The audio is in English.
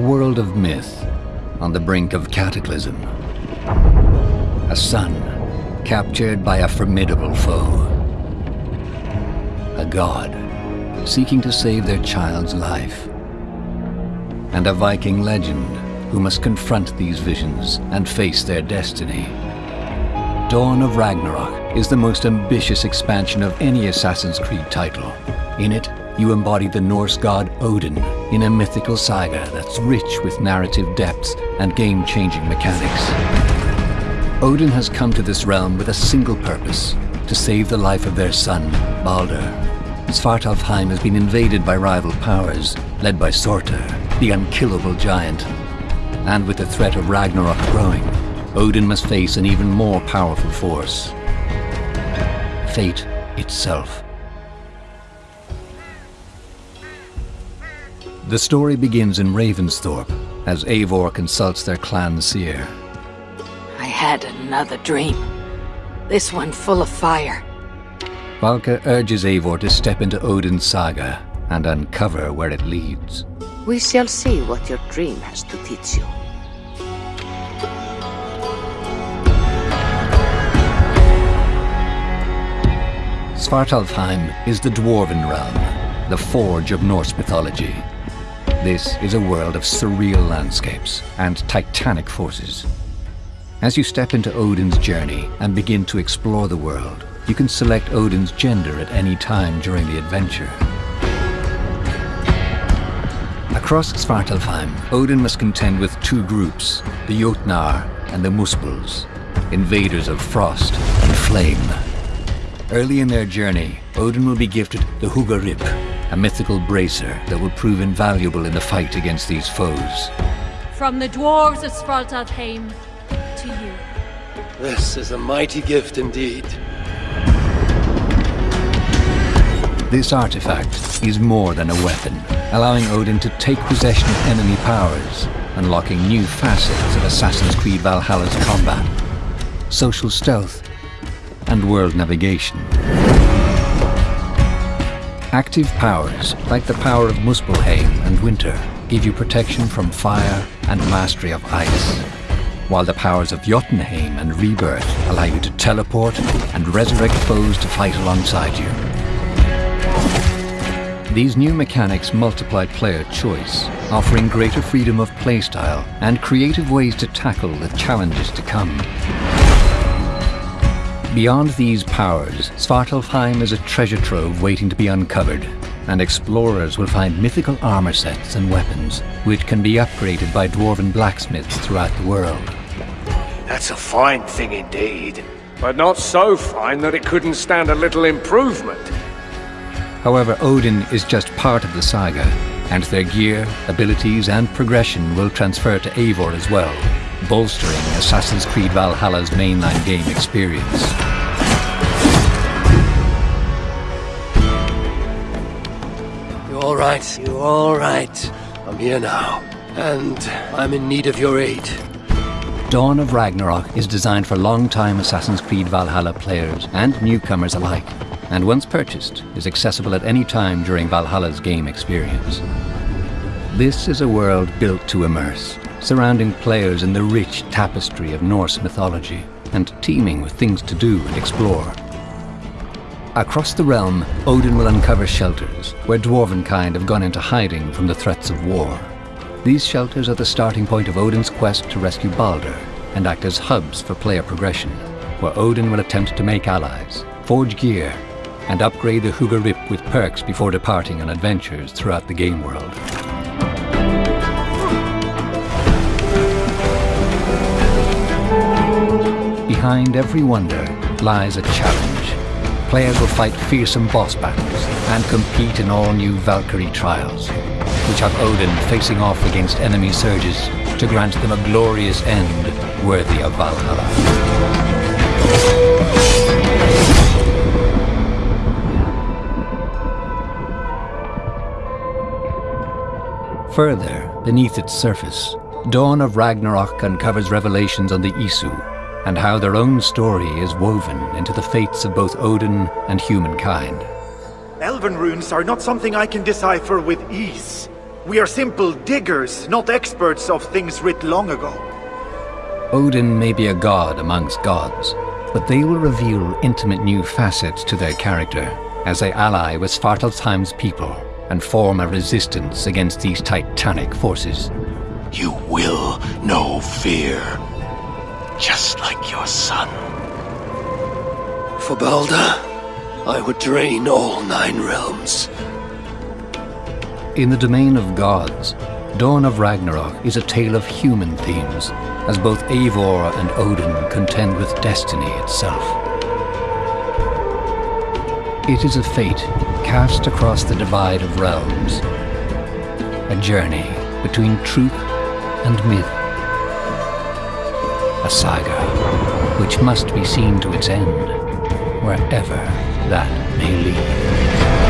world of myth on the brink of cataclysm. A son captured by a formidable foe. A god seeking to save their child's life. And a Viking legend who must confront these visions and face their destiny. Dawn of Ragnarok is the most ambitious expansion of any Assassin's Creed title. In it, you embody the Norse god Odin in a mythical saga that's rich with narrative depths and game-changing mechanics. Odin has come to this realm with a single purpose, to save the life of their son, Balder. Svartalfheim has been invaded by rival powers, led by Surtur, the unkillable giant. And with the threat of Ragnarok growing, Odin must face an even more powerful force. Fate itself. The story begins in Ravensthorpe as Eivor consults their clan seer. I had another dream. This one full of fire. Valka urges Eivor to step into Odin's saga and uncover where it leads. We shall see what your dream has to teach you. Svartalfheim is the Dwarven realm, the forge of Norse mythology. This is a world of surreal landscapes and titanic forces. As you step into Odin's journey and begin to explore the world, you can select Odin's gender at any time during the adventure. Across Svartalfheim, Odin must contend with two groups, the Jotnar and the Muspels, invaders of frost and flame. Early in their journey, Odin will be gifted the Hugr-Rip, a mythical bracer that will prove invaluable in the fight against these foes. From the dwarves of Svartalfheim to you. This is a mighty gift indeed. This artifact is more than a weapon, allowing Odin to take possession of enemy powers, unlocking new facets of Assassin's Creed Valhalla's combat, social stealth, and world navigation. Active powers, like the power of Muspelheim and Winter, give you protection from fire and mastery of ice, while the powers of Jotunheim and Rebirth allow you to teleport and resurrect foes to fight alongside you. These new mechanics multiply player choice, offering greater freedom of playstyle and creative ways to tackle the challenges to come. Beyond these powers, Svartalfheim is a treasure trove waiting to be uncovered, and explorers will find mythical armor sets and weapons, which can be upgraded by dwarven blacksmiths throughout the world. That's a fine thing indeed. But not so fine that it couldn't stand a little improvement. However, Odin is just part of the saga, and their gear, abilities and progression will transfer to Eivor as well, bolstering Assassin's Creed Valhalla's mainline game experience. You all right? You all right? I'm here now, and I'm in need of your aid. Dawn of Ragnarok is designed for long-time Assassin's Creed Valhalla players and newcomers alike, and once purchased, is accessible at any time during Valhalla's game experience. This is a world built to immerse, surrounding players in the rich tapestry of Norse mythology, and teeming with things to do and explore. Across the realm, Odin will uncover shelters, where dwarvenkind have gone into hiding from the threats of war. These shelters are the starting point of Odin's quest to rescue Balder, and act as hubs for player progression, where Odin will attempt to make allies, forge gear, and upgrade the Hugr-Rip with perks before departing on adventures throughout the game world. Behind every wonder lies a challenge. Players will fight fearsome boss battles and compete in all new Valkyrie trials, which have Odin facing off against enemy surges to grant them a glorious end worthy of Valhalla. Further, beneath its surface, Dawn of Ragnarok uncovers revelations on the Isu, and how their own story is woven into the fates of both Odin and humankind. Elven runes are not something I can decipher with ease. We are simple diggers, not experts of things writ long ago. Odin may be a god amongst gods, but they will reveal intimate new facets to their character as they ally with Svartalfheim's people and form a resistance against these titanic forces. You will know fear, just like your son. For Balder, I would drain all nine realms. In the domain of gods, Dawn of Ragnarok is a tale of human themes, as both Eivor and Odin contend with destiny itself. It is a fate cast across the divide of realms, a journey between truth and myth, a saga which must be seen to its end, wherever that may lead.